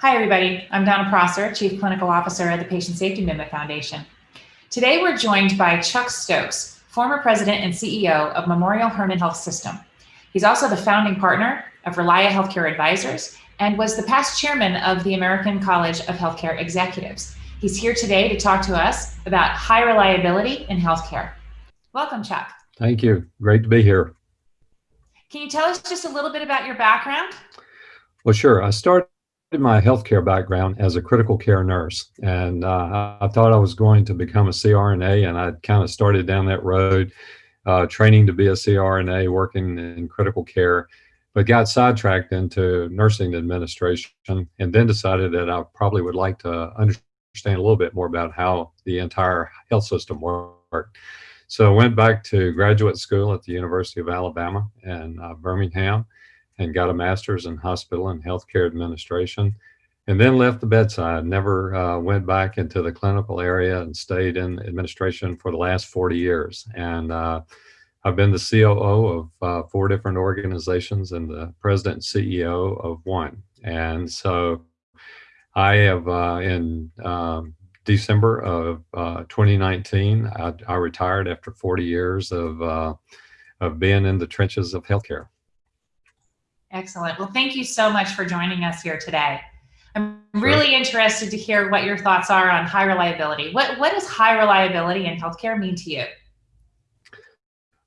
Hi, everybody. I'm Donna Prosser, Chief Clinical Officer at the Patient Safety Movement Foundation. Today, we're joined by Chuck Stokes, former president and CEO of Memorial Hermann Health System. He's also the founding partner of Relia Healthcare Advisors and was the past chairman of the American College of Healthcare Executives. He's here today to talk to us about high reliability in healthcare. Welcome, Chuck. Thank you. Great to be here. Can you tell us just a little bit about your background? Well, sure. I started my healthcare background as a critical care nurse, and uh, I thought I was going to become a CRNA, and I kind of started down that road, uh, training to be a CRNA, working in critical care, but got sidetracked into nursing administration, and then decided that I probably would like to understand a little bit more about how the entire health system worked. So I went back to graduate school at the University of Alabama in uh, Birmingham and got a master's in hospital and healthcare administration and then left the bedside, never uh, went back into the clinical area and stayed in administration for the last 40 years. And uh, I've been the COO of uh, four different organizations and the president and CEO of one. And so I have uh, in um, December of uh, 2019, I, I, retired after 40 years of, uh, of being in the trenches of healthcare. Excellent. Well, thank you so much for joining us here today. I'm really interested to hear what your thoughts are on high reliability. What, what does high reliability in healthcare mean to you?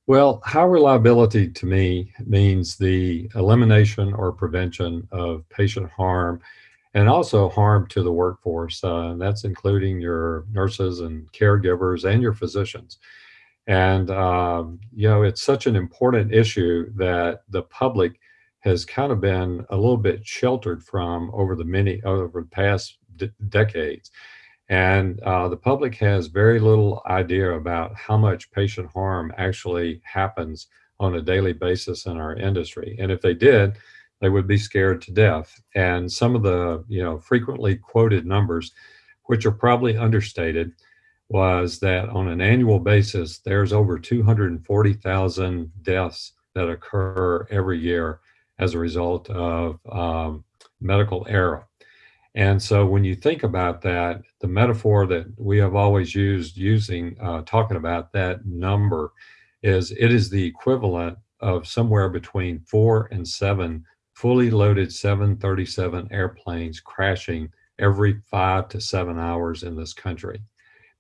Well, high reliability to me means the elimination or prevention of patient harm and also harm to the workforce. Uh, and that's including your nurses and caregivers and your physicians. And, um, you know, it's such an important issue that the public has kind of been a little bit sheltered from over the many, over the past decades. And uh, the public has very little idea about how much patient harm actually happens on a daily basis in our industry. And if they did, they would be scared to death. And some of the, you know, frequently quoted numbers, which are probably understated, was that on an annual basis, there's over 240,000 deaths that occur every year as a result of um, medical error. And so when you think about that, the metaphor that we have always used using, uh, talking about that number is it is the equivalent of somewhere between four and seven fully loaded 737 airplanes crashing every five to seven hours in this country.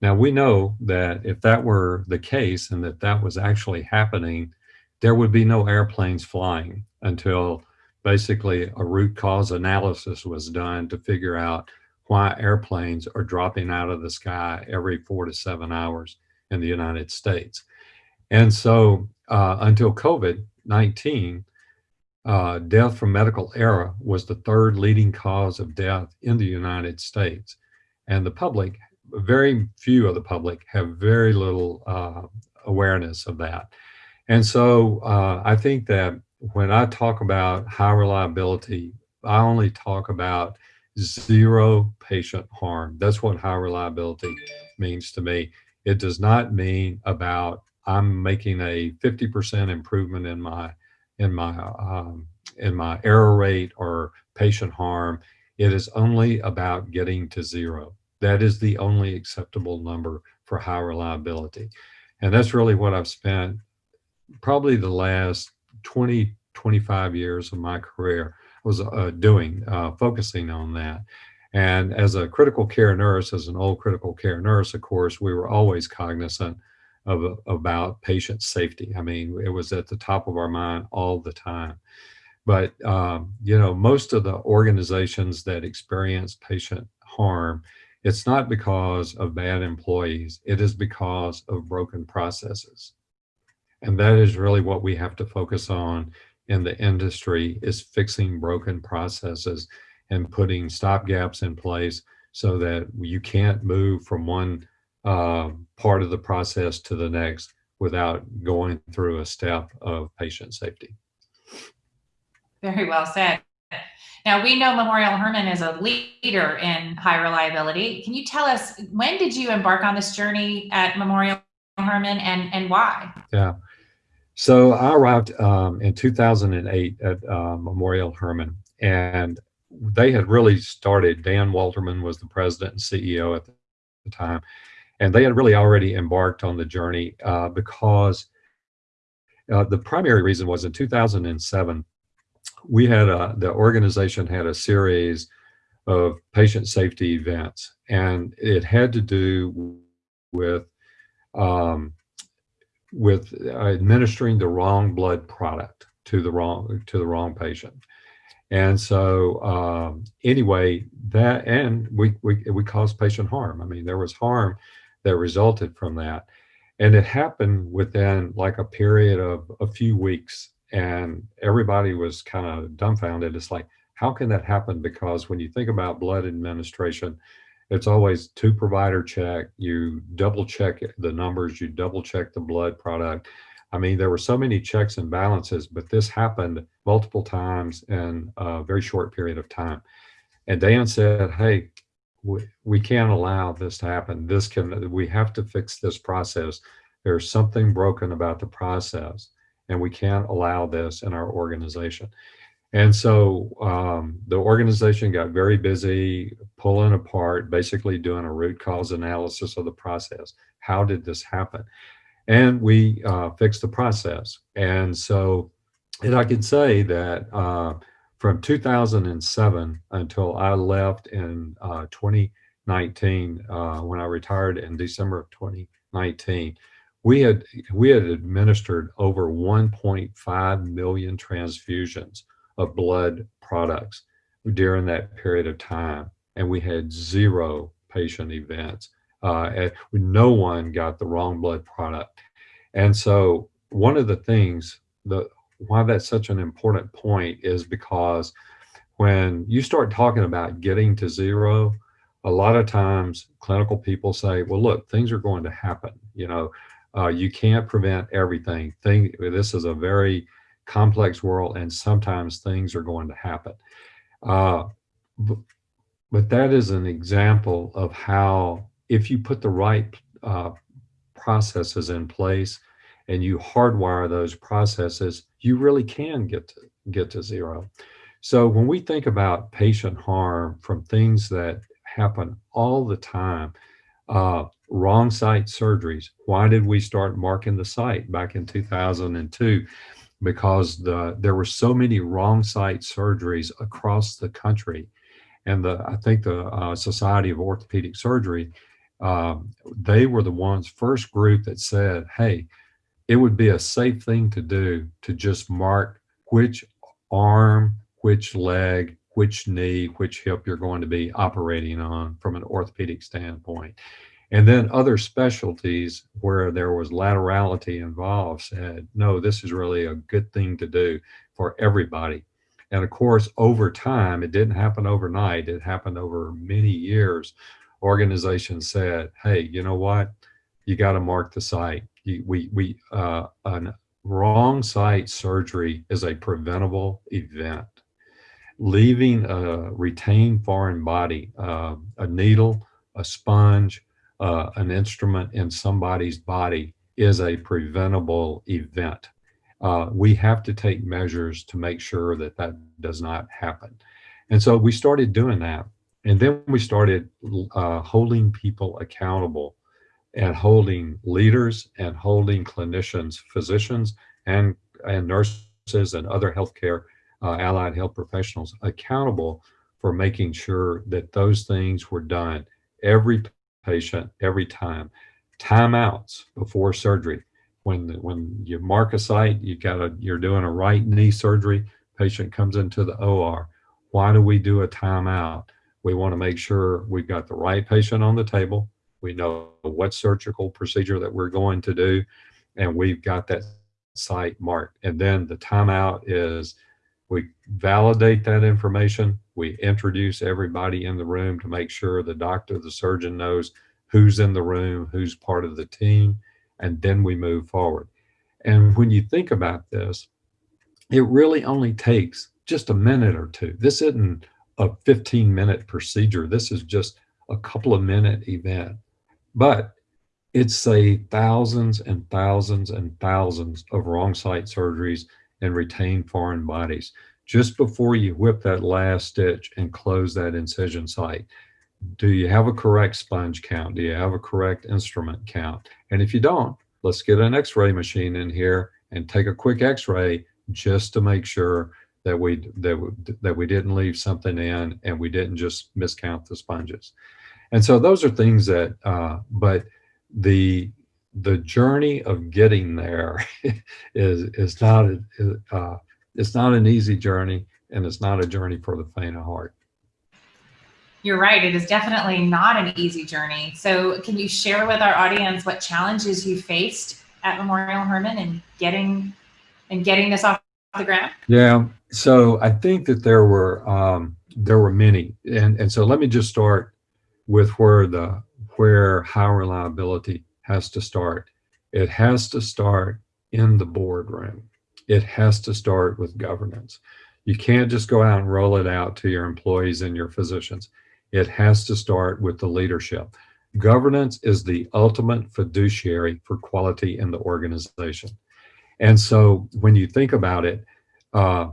Now we know that if that were the case and that that was actually happening, there would be no airplanes flying until basically a root cause analysis was done to figure out why airplanes are dropping out of the sky every four to seven hours in the United States. And so uh, until COVID-19, uh, death from medical error was the third leading cause of death in the United States. And the public, very few of the public have very little uh, awareness of that. And so uh, I think that when I talk about high reliability, I only talk about zero patient harm. That's what high reliability means to me. It does not mean about I'm making a 50% improvement in my in my um, in my error rate or patient harm. It is only about getting to zero. That is the only acceptable number for high reliability. And that's really what I've spent probably the last 20, 25 years of my career was uh, doing, uh, focusing on that. And as a critical care nurse, as an old critical care nurse, of course, we were always cognizant of about patient safety. I mean, it was at the top of our mind all the time. But um, you know, most of the organizations that experience patient harm, it's not because of bad employees. It is because of broken processes. And that is really what we have to focus on in the industry is fixing broken processes and putting stop gaps in place so that you can't move from one uh, part of the process to the next without going through a step of patient safety. Very well said. Now we know Memorial Hermann is a leader in high reliability. Can you tell us when did you embark on this journey at Memorial Hermann and, and why? Yeah. So I arrived um, in 2008 at uh, Memorial Hermann and they had really started, Dan Wolterman was the president and CEO at the time, and they had really already embarked on the journey uh, because uh, the primary reason was in 2007, we had a, the organization had a series of patient safety events, and it had to do with um, with administering the wrong blood product to the wrong to the wrong patient. And so um, anyway, that and we, we we caused patient harm. I mean, there was harm that resulted from that. And it happened within like a period of a few weeks. And everybody was kind of dumbfounded. It's like, how can that happen? Because when you think about blood administration, it's always two provider check. You double check the numbers, you double check the blood product. I mean, there were so many checks and balances, but this happened multiple times in a very short period of time. And Dan said, hey, we, we can't allow this to happen. This can, we have to fix this process. There's something broken about the process and we can't allow this in our organization. And so um, the organization got very busy pulling apart, basically doing a root cause analysis of the process. How did this happen? And we uh, fixed the process. And so, and I can say that uh, from 2007 until I left in uh, 2019, uh, when I retired in December of 2019, we had we had administered over 1.5 million transfusions of blood products during that period of time, and we had zero patient events. Uh, no one got the wrong blood product, and so one of the things the why that's such an important point is because when you start talking about getting to zero, a lot of times clinical people say, well, look, things are going to happen. You know, uh, you can't prevent everything. Thing, this is a very complex world and sometimes things are going to happen. Uh, but, that is an example of how if you put the right uh, processes in place and you hardwire those processes, you really can get to, get to zero. So when we think about patient harm from things that happen all the time, uh, wrong site surgeries. Why did we start marking the site back in 2002? Because the there were so many wrong site surgeries across the country, and the I think the uh, Society of Orthopedic Surgery, um, they were the ones first group that said, "Hey, it would be a safe thing to do to just mark which arm, which leg, which knee, which hip you're going to be operating on from an orthopedic standpoint. And then other specialties where there was laterality involved said, no, this is really a good thing to do for everybody. And of course, over time, it didn't happen overnight. It happened over many years. Organizations said, hey, you know what? You got to mark the site we, we uh, a wrong site surgery is a preventable event. Leaving a retained foreign body, uh, a needle, a sponge, uh, an instrument in somebody's body is a preventable event. Uh, we have to take measures to make sure that that does not happen. And so we started doing that. And then we started uh, holding people accountable and holding leaders and holding clinicians, physicians and, and nurses and other healthcare uh, allied health professionals accountable for making sure that those things were done every patient, every time. Timeouts before surgery. When, when you mark a site, you got a, you're doing a right knee surgery, patient comes into the OR. Why do we do a timeout? We want to make sure we've got the right patient on the table, we know what surgical procedure that we're going to do, and we've got that site marked. And then the timeout is we validate that information. We introduce everybody in the room to make sure the doctor, the surgeon knows who's in the room, who's part of the team, and then we move forward. And when you think about this, it really only takes just a minute or two. This isn't a 15 minute procedure. This is just a couple of minute event. But it's saved thousands and thousands and thousands of wrong site surgeries and retain foreign bodies just before you whip that last stitch and close that incision site, do you have a correct sponge count? Do you have a correct instrument count? And if you don't, let's get an x-ray machine in here and take a quick x-ray just to make sure that we that we, that we didn't leave something in and we didn't just miscount the sponges. And so those are things that, uh, but the the journey of getting there is is not uh, it's not an easy journey, and it's not a journey for the faint of heart. You're right. It is definitely not an easy journey. So, can you share with our audience what challenges you faced at Memorial Hermann and getting and getting this off the ground? Yeah. So, I think that there were um, there were many, and and so let me just start with where the where high reliability has to start. It has to start in the boardroom. It has to start with governance. You can't just go out and roll it out to your employees and your physicians. It has to start with the leadership. Governance is the ultimate fiduciary for quality in the organization. And so when you think about it, uh,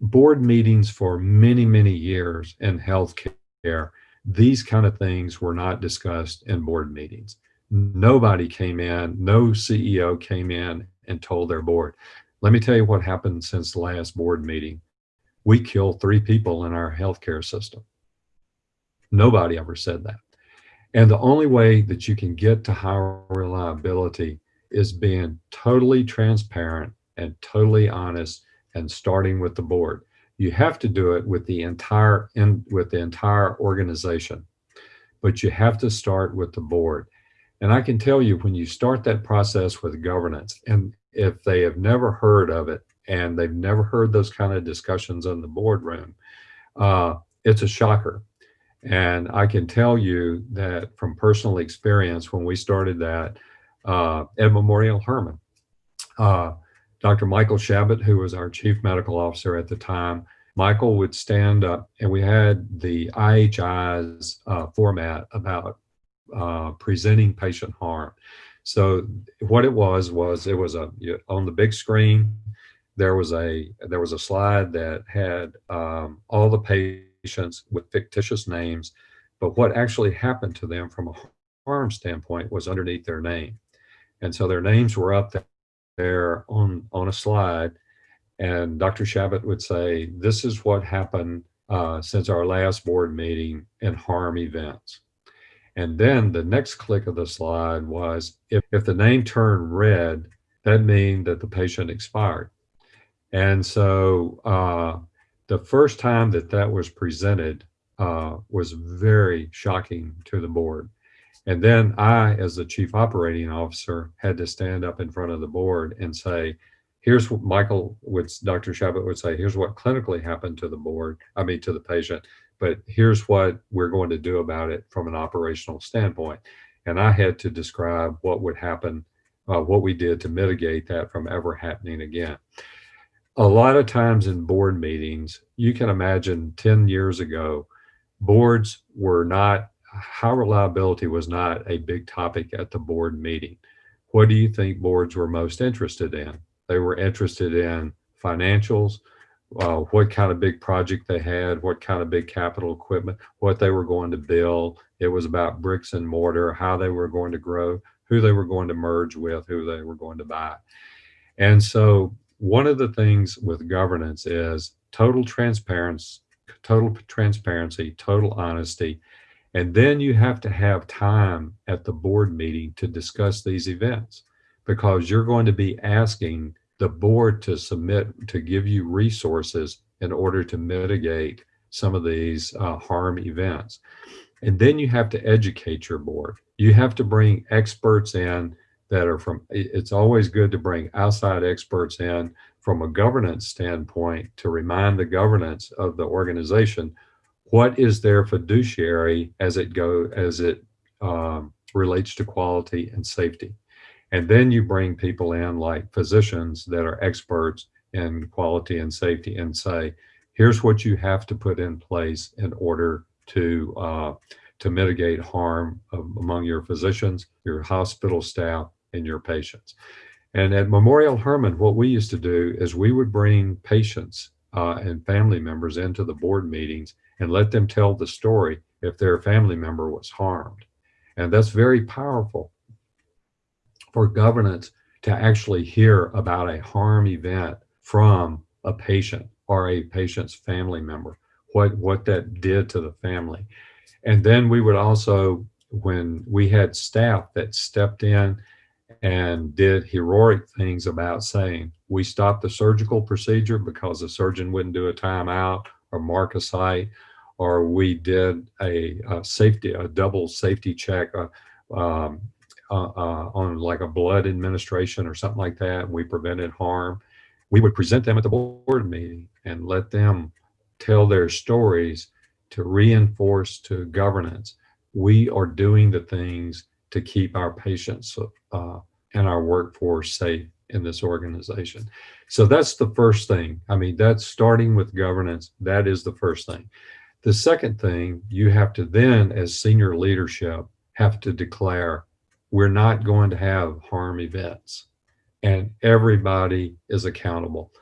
board meetings for many, many years in healthcare, these kind of things were not discussed in board meetings. Nobody came in, no CEO came in and told their board, let me tell you what happened since the last board meeting. We killed three people in our healthcare system. Nobody ever said that. And the only way that you can get to higher reliability is being totally transparent and totally honest and starting with the board. You have to do it with the entire in, with the entire organization, but you have to start with the board. And I can tell you when you start that process with governance, and if they have never heard of it and they've never heard those kind of discussions in the boardroom, uh, it's a shocker. And I can tell you that from personal experience, when we started that uh, at Memorial Hermann, uh, Dr. Michael Shabot, who was our chief medical officer at the time, Michael would stand up and we had the IHI's uh, format about uh, presenting patient harm. So what it was was it was a on the big screen. There was a there was a slide that had um, all the patients with fictitious names, but what actually happened to them from a harm standpoint was underneath their name, and so their names were up there on on a slide, and Dr. Shabot would say, "This is what happened uh, since our last board meeting in harm events." And then the next click of the slide was if, if the name turned red, that means that the patient expired. And so uh, the first time that that was presented uh, was very shocking to the board. And then I, as the chief operating officer, had to stand up in front of the board and say, here's what Michael would, Dr. Shabot would say, here's what clinically happened to the board, I mean, to the patient but here's what we're going to do about it from an operational standpoint. And I had to describe what would happen, uh, what we did to mitigate that from ever happening again. A lot of times in board meetings, you can imagine 10 years ago, boards were not, high reliability was not a big topic at the board meeting. What do you think boards were most interested in? They were interested in financials, uh, what kind of big project they had, what kind of big capital equipment, what they were going to build. It was about bricks and mortar, how they were going to grow, who they were going to merge with, who they were going to buy. And so one of the things with governance is total transparency, total transparency, total honesty. And then you have to have time at the board meeting to discuss these events because you're going to be asking the board to submit to give you resources in order to mitigate some of these uh, harm events. And then you have to educate your board. You have to bring experts in that are from, it's always good to bring outside experts in from a governance standpoint to remind the governance of the organization what is their fiduciary as it go as it um, relates to quality and safety. And then you bring people in like physicians that are experts in quality and safety and say, here's what you have to put in place in order to uh, to mitigate harm among your physicians, your hospital staff, and your patients. And at Memorial Hermann, what we used to do is we would bring patients uh, and family members into the board meetings and let them tell the story if their family member was harmed. And that's very powerful for governance to actually hear about a harm event from a patient or a patient's family member, what, what that did to the family. And then we would also, when we had staff that stepped in and did heroic things about saying, we stopped the surgical procedure because the surgeon wouldn't do a timeout or mark a site, or we did a, a safety, a double safety check uh, um, uh, uh, on like a blood administration or something like that, and we prevented harm. We would present them at the board meeting and let them tell their stories to reinforce to governance. We are doing the things to keep our patients uh, and our workforce safe in this organization. So that's the first thing. I mean, that's starting with governance. That is the first thing. The second thing you have to then, as senior leadership, have to declare we're not going to have harm events and everybody is accountable.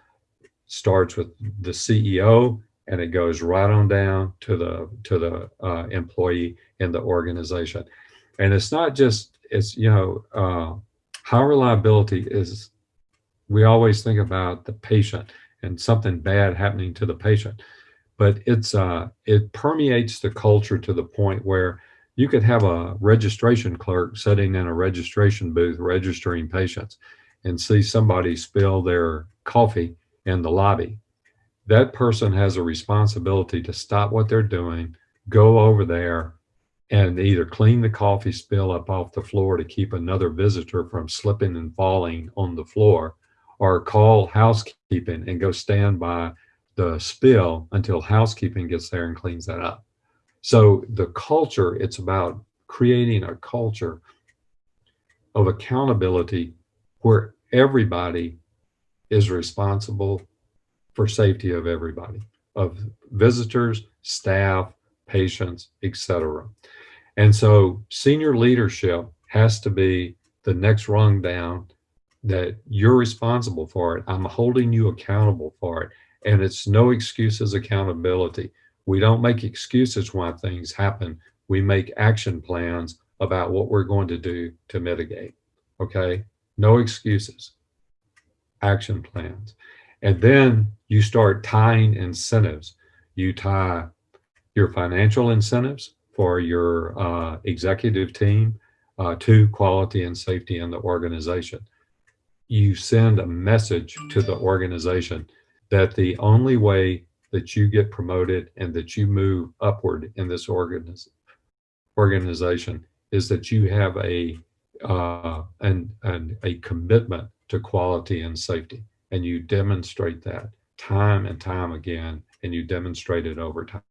Starts with the CEO and it goes right on down to the to the uh, employee in the organization. And it's not just it's you know uh, high reliability is we always think about the patient and something bad happening to the patient, but it's uh, it permeates the culture to the point where you could have a registration clerk sitting in a registration booth registering patients and see somebody spill their coffee in the lobby. That person has a responsibility to stop what they're doing, go over there and either clean the coffee spill up off the floor to keep another visitor from slipping and falling on the floor or call housekeeping and go stand by the spill until housekeeping gets there and cleans that up. So the culture, it's about creating a culture of accountability where everybody is responsible for safety of everybody, of visitors, staff, patients, etc. And so senior leadership has to be the next rung down that you're responsible for it. I'm holding you accountable for it. And it's no excuses accountability. We don't make excuses why things happen. We make action plans about what we're going to do to mitigate. Okay. No excuses, action plans. And then you start tying incentives. You tie your financial incentives for your uh, executive team uh, to quality and safety in the organization. You send a message to the organization that the only way that you get promoted and that you move upward in this organiz organization is that you have a uh, an, an, a commitment to quality and safety. And you demonstrate that time and time again and you demonstrate it over time.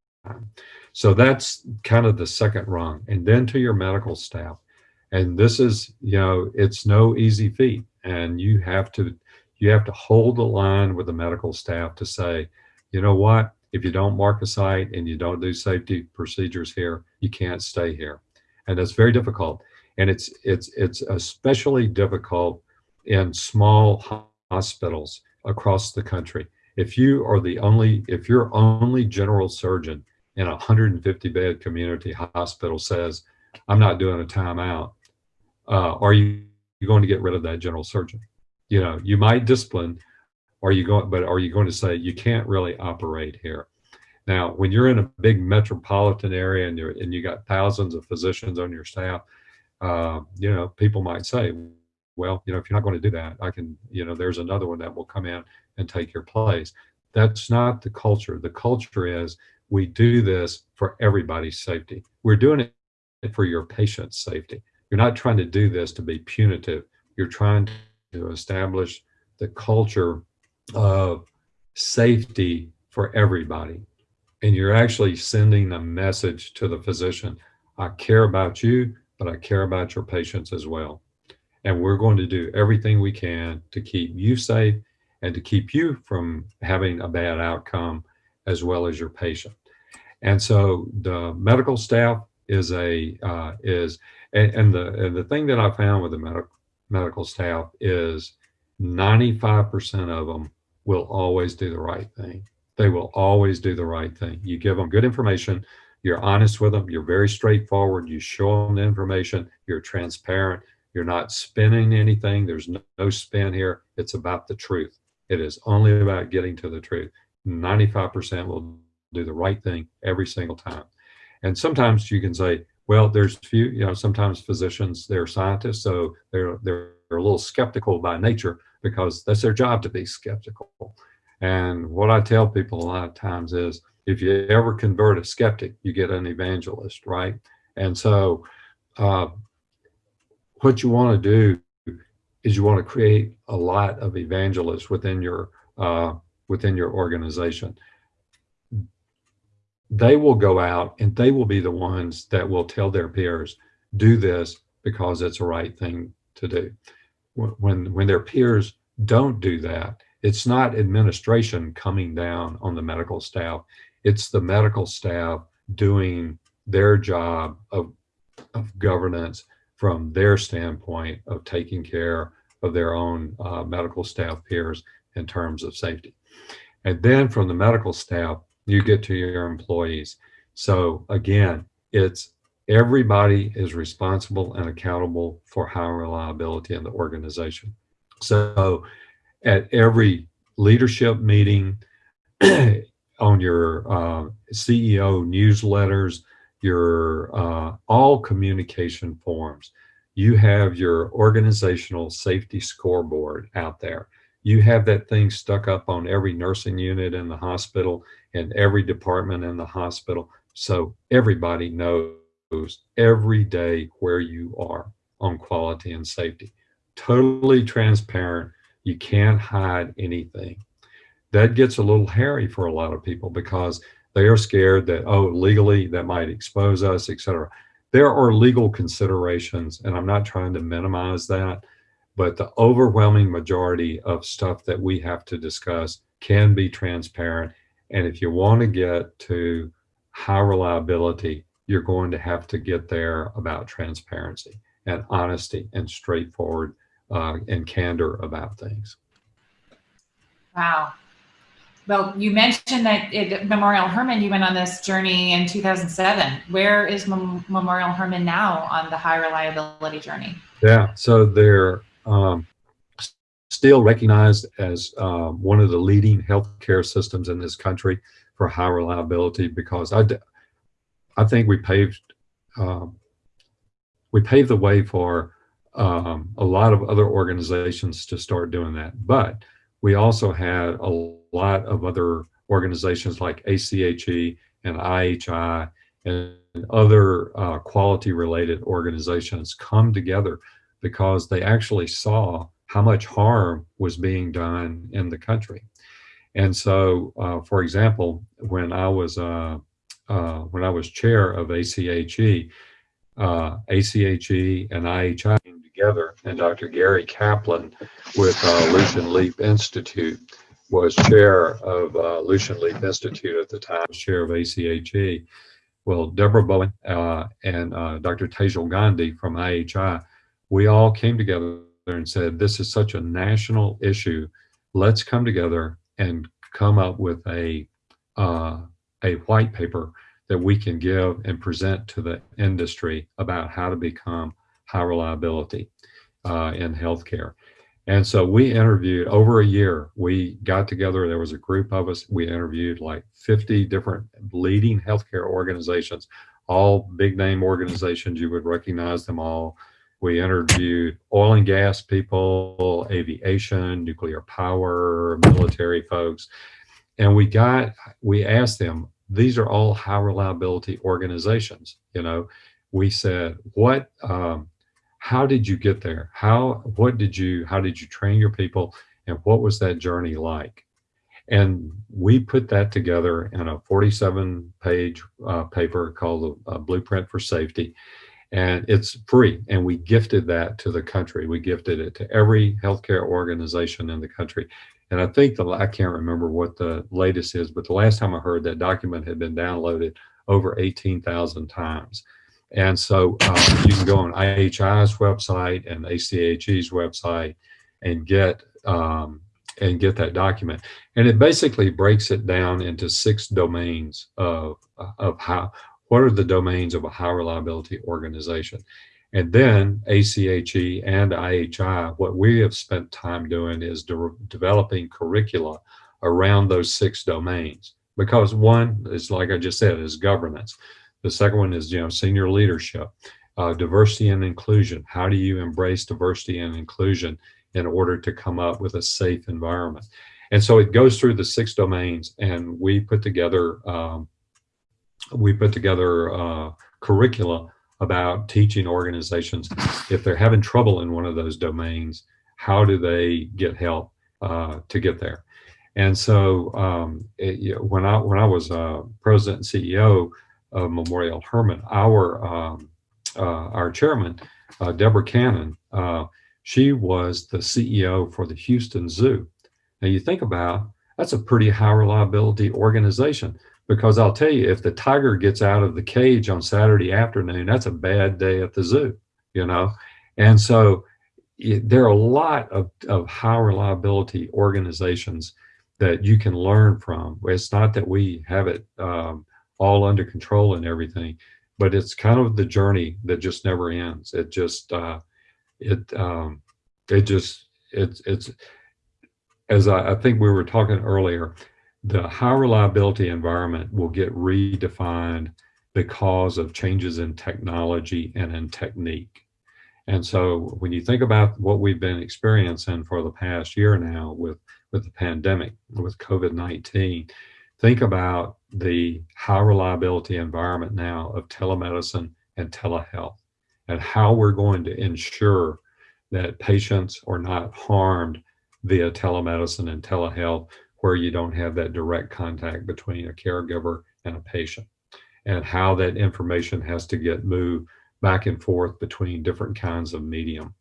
So that's kind of the second rung. And then to your medical staff. And this is you know it's no easy feat. And you have to you have to hold the line with the medical staff to say you know what? If you don't mark a site and you don't do safety procedures here, you can't stay here. And that's very difficult. And it's, it's, it's especially difficult in small hospitals across the country. If you are the only, if your only general surgeon in a 150 bed community hospital says, I'm not doing a timeout, uh, are you going to get rid of that general surgeon? You know, you might discipline, are you going, but are you going to say you can't really operate here? Now, when you're in a big metropolitan area and you're and you got thousands of physicians on your staff, uh, you know, people might say, well, you know, if you're not going to do that, I can, you know, there's another one that will come in and take your place. That's not the culture. The culture is we do this for everybody's safety. We're doing it for your patient's safety. You're not trying to do this to be punitive. You're trying to establish the culture of safety for everybody. And you're actually sending a message to the physician. I care about you, but I care about your patients as well. And we're going to do everything we can to keep you safe and to keep you from having a bad outcome as well as your patient. And so the medical staff is a uh, is and, and the and the thing that I found with the medical medical staff is 95% of them will always do the right thing. they will always do the right thing. You give them good information, you're honest with them, you're very straightforward, you show them the information, you're transparent, you're not spinning anything, there's no, no spin here. It's about the truth. It is only about getting to the truth. 95% will do the right thing every single time. And sometimes you can say, well, there's few, you know, sometimes physicians, they're scientists, so they're, they're, they're a little skeptical by nature because that's their job to be skeptical. And what I tell people a lot of times is if you ever convert a skeptic, you get an evangelist, right? And so uh, what you want to do is you want to create a lot of evangelists within your uh, within your organization. They will go out and they will be the ones that will tell their peers, do this because it's the right thing to do. When, when their peers don't do that, it's not administration coming down on the medical staff. It's the medical staff doing their job of, of governance from their standpoint of taking care of their own uh, medical staff peers in terms of safety. And then from the medical staff, you get to your employees. So again, it's everybody is responsible and accountable for high reliability in the organization. So at every leadership meeting, on your uh, CEO newsletters, your uh, all communication forms, you have your organizational safety scoreboard out there. You have that thing stuck up on every nursing unit in the hospital and every department in the hospital. So everybody knows every day where you are on quality and safety. Totally transparent you can't hide anything. That gets a little hairy for a lot of people because they are scared that, oh, legally that might expose us, etc. There are legal considerations, and I'm not trying to minimize that, but the overwhelming majority of stuff that we have to discuss can be transparent. And if you want to get to high reliability, you're going to have to get there about transparency and honesty and straightforward uh, and candor about things. Wow. Well, you mentioned that at Memorial Hermann, you went on this journey in 2007. Where is Mem Memorial Hermann now on the high reliability journey? Yeah, so they're um, still recognized as um, one of the leading healthcare systems in this country for high reliability because I, I think we paved um, we paved the way for um, a lot of other organizations to start doing that. But we also had a lot of other organizations like ACHE and IHI and other uh, quality related organizations come together because they actually saw how much harm was being done in the country. And so, uh, for example, when I was uh, uh when I was chair of ACHE, uh, ACHE and IHI came together. And Dr. Gary Kaplan with uh, Lucian Leape Institute was chair of uh, Lucian Leape Institute at the time, chair of ACHE. Well, Deborah Bowen uh, and uh, Dr. Tejal Gandhi from IHI, we all came together and said, this is such a national issue. Let's come together and come up with a, uh, a white paper that we can give and present to the industry about how to become high reliability uh, in healthcare. And so we interviewed over a year. We got together, there was a group of us. We interviewed like 50 different leading healthcare organizations, all big name organizations. You would recognize them all. We interviewed oil and gas people, aviation, nuclear power, military folks. And we got, we asked them, these are all high reliability organizations. You know, we said, what, um, how did you get there? How, what did you, how did you train your people? And what was that journey like? And we put that together in a 47 page uh, paper called the uh, Blueprint for Safety. And it's free. And we gifted that to the country. We gifted it to every healthcare organization in the country. And I think the, I can't remember what the latest is, but the last time I heard that document had been downloaded over 18,000 times. And so um, you can go on IHI's website and ACHE's website and get um, and get that document. And it basically breaks it down into six domains of, of how, what are the domains of a high reliability organization? And then ACHE and IHI, what we have spent time doing is de developing curricula around those six domains. Because one is, like I just said, is governance. The second one is, you know, senior leadership, uh, diversity and inclusion. How do you embrace diversity and inclusion in order to come up with a safe environment? And so it goes through the six domains and we put together, um, we put together uh, curricula about teaching organizations if they're having trouble in one of those domains, how do they get help uh, to get there? And so um, it, when I when I was uh, president and CEO of Memorial Hermann, our um, uh, our chairman, uh, Deborah Cannon, uh, she was the CEO for the Houston Zoo. Now you think about that's a pretty high reliability organization because I'll tell you, if the tiger gets out of the cage on Saturday afternoon, that's a bad day at the zoo, you know? And so it, there are a lot of, of high reliability organizations that you can learn from. It's not that we have it um, all under control and everything, but it's kind of the journey that just never ends. It just, uh, it, um, it just, it's, it's, as I, I think we were talking earlier, the high reliability environment will get redefined because of changes in technology and in technique. And so when you think about what we've been experiencing for the past year now with, with the pandemic, with COVID-19, think about the high reliability environment now of telemedicine and telehealth and how we're going to ensure that patients are not harmed via telemedicine and telehealth where you don't have that direct contact between a caregiver and a patient and how that information has to get moved back and forth between different kinds of medium.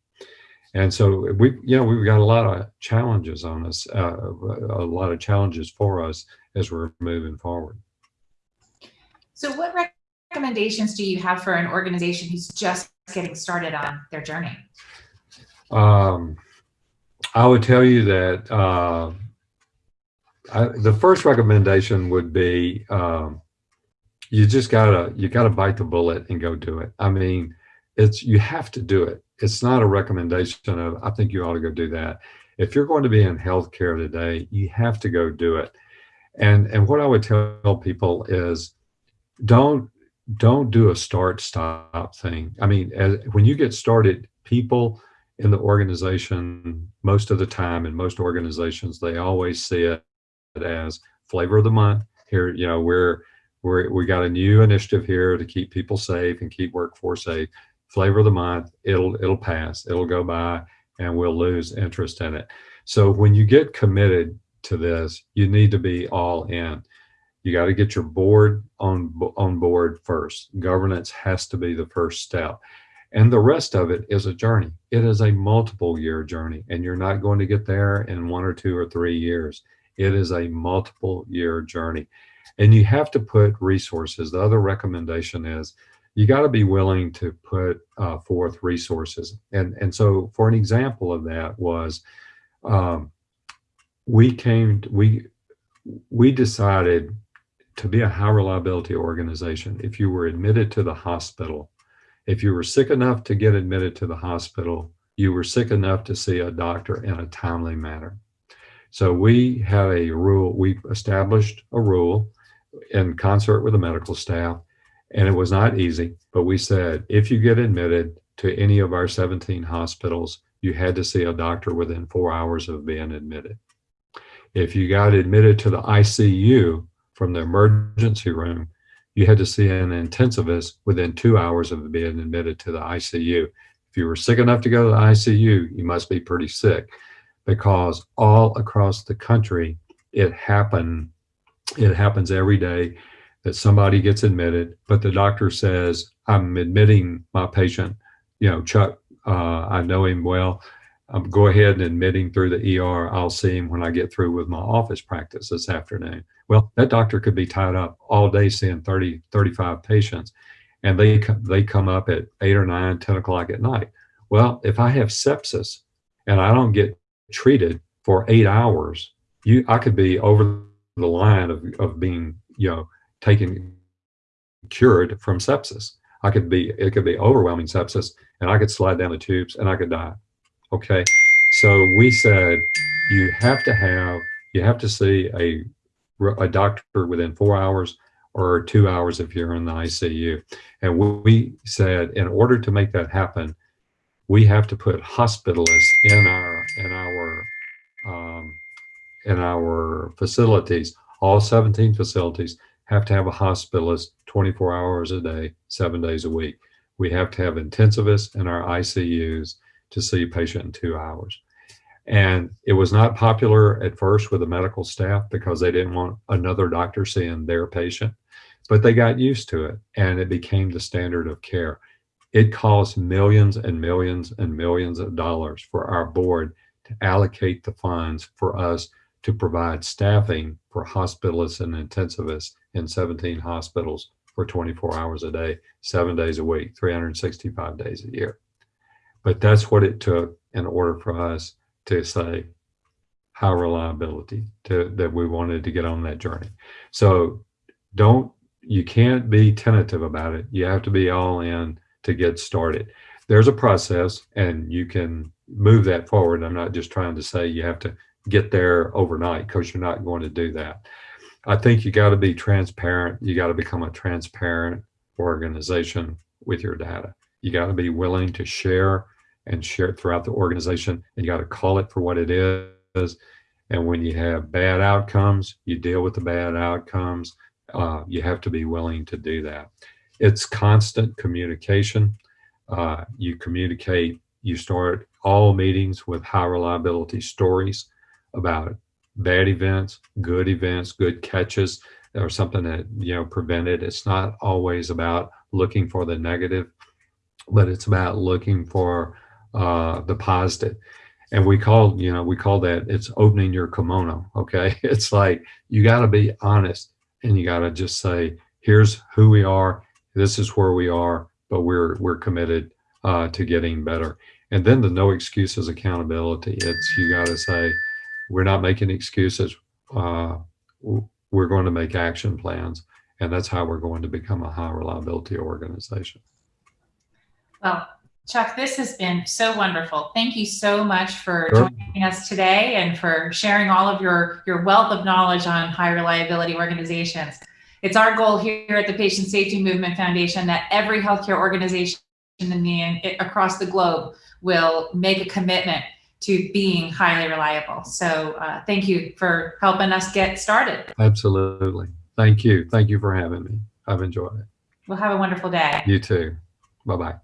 And so we, you know, we've got a lot of challenges on us, uh, a lot of challenges for us as we're moving forward. So what recommendations do you have for an organization who's just getting started on their journey? Um, I would tell you that uh, I, the first recommendation would be um, you just gotta you gotta bite the bullet and go do it. I mean, it's you have to do it. It's not a recommendation of I think you ought to go do that. If you're going to be in healthcare today, you have to go do it. And and what I would tell people is don't don't do a start stop thing. I mean, as, when you get started, people in the organization most of the time in most organizations they always see it as flavor of the month. Here, you know, we're, we're, we got a new initiative here to keep people safe and keep workforce safe. Flavor of the month, it'll, it'll pass, it'll go by and we'll lose interest in it. So when you get committed to this, you need to be all in. You got to get your board on, on board first. Governance has to be the first step. And the rest of it is a journey. It is a multiple year journey and you're not going to get there in one or two or three years. It is a multiple year journey. And you have to put resources. The other recommendation is you got to be willing to put uh, forth resources. And, and so for an example of that was um, we came, we, we decided to be a high reliability organization. If you were admitted to the hospital, if you were sick enough to get admitted to the hospital, you were sick enough to see a doctor in a timely manner. So we have a rule, we established a rule in concert with the medical staff, and it was not easy, but we said, if you get admitted to any of our 17 hospitals, you had to see a doctor within four hours of being admitted. If you got admitted to the ICU from the emergency room, you had to see an intensivist within two hours of being admitted to the ICU. If you were sick enough to go to the ICU, you must be pretty sick because all across the country, it happen, it happens every day that somebody gets admitted, but the doctor says, I'm admitting my patient, you know, Chuck, uh, I know him well. Um, go ahead and admit him through the ER. I'll see him when I get through with my office practice this afternoon. Well, that doctor could be tied up all day seeing 30, 35 patients, and they, they come up at 8 or 9, 10 o'clock at night. Well, if I have sepsis and I don't get treated for eight hours, you I could be over the line of, of being, you know, taken cured from sepsis. I could be, it could be overwhelming sepsis and I could slide down the tubes and I could die. Okay. So we said, you have to have, you have to see a, a doctor within four hours or two hours if you're in the ICU. And we said, in order to make that happen, we have to put hospitalists in our, in our, um, in our facilities, all 17 facilities have to have a hospitalist 24 hours a day, seven days a week. We have to have intensivists in our ICUs to see a patient in two hours. And it was not popular at first with the medical staff because they didn't want another doctor seeing their patient, but they got used to it and it became the standard of care. It costs millions and millions and millions of dollars for our board to allocate the funds for us to provide staffing for hospitalists and intensivists in 17 hospitals for 24 hours a day, seven days a week, 365 days a year. But that's what it took in order for us to say high reliability to, that we wanted to get on that journey. So don't, you can't be tentative about it. You have to be all in to get started. There's a process and you can move that forward. I'm not just trying to say you have to get there overnight because you're not going to do that. I think you got to be transparent. You got to become a transparent organization with your data. You got to be willing to share and share it throughout the organization. And you got to call it for what it is. And when you have bad outcomes, you deal with the bad outcomes. Uh, you have to be willing to do that. It's constant communication. Uh, you communicate, you start all meetings with high reliability stories about bad events, good events, good catches, or something that, you know, prevented. It's not always about looking for the negative, but it's about looking for uh, the positive. And we call, you know, we call that it's opening your kimono. Okay. It's like you got to be honest and you got to just say, here's who we are. This is where we are, but we're, we're committed uh, to getting better. And then the no excuses accountability. It's, you got to say, we're not making excuses. Uh, we're going to make action plans, and that's how we're going to become a high reliability organization. Well, Chuck, this has been so wonderful. Thank you so much for sure. joining us today and for sharing all of your, your wealth of knowledge on high reliability organizations. It's our goal here at the Patient Safety Movement Foundation that every healthcare organization in the, across the globe will make a commitment to being highly reliable. So uh, thank you for helping us get started. Absolutely. Thank you. Thank you for having me. I've enjoyed it. Well, have a wonderful day. You too. Bye-bye.